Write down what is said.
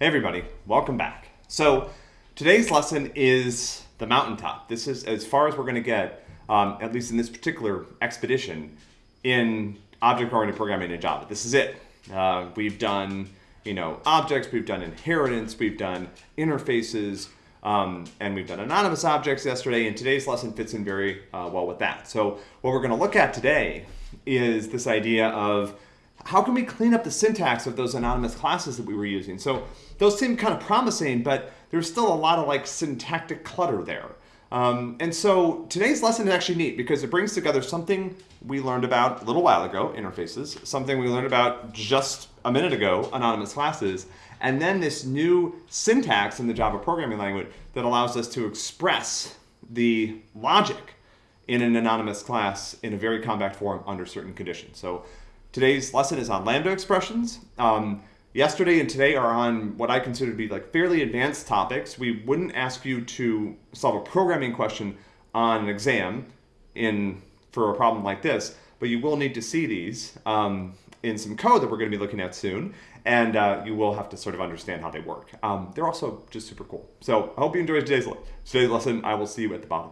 Hey everybody, welcome back. So today's lesson is the mountaintop. This is as far as we're going to get, um, at least in this particular expedition, in object-oriented programming in Java. This is it. Uh, we've done, you know, objects, we've done inheritance, we've done interfaces, um, and we've done anonymous objects yesterday, and today's lesson fits in very uh, well with that. So what we're going to look at today is this idea of how can we clean up the syntax of those anonymous classes that we were using? So those seem kind of promising, but there's still a lot of like syntactic clutter there. Um, and so today's lesson is actually neat because it brings together something we learned about a little while ago, interfaces, something we learned about just a minute ago, anonymous classes, and then this new syntax in the Java programming language that allows us to express the logic in an anonymous class in a very compact form under certain conditions. So Today's lesson is on lambda expressions. Um, yesterday and today are on what I consider to be like fairly advanced topics. We wouldn't ask you to solve a programming question on an exam in for a problem like this, but you will need to see these um, in some code that we're going to be looking at soon, and uh, you will have to sort of understand how they work. Um, they're also just super cool. So I hope you enjoyed today's, today's lesson. I will see you at the bottom.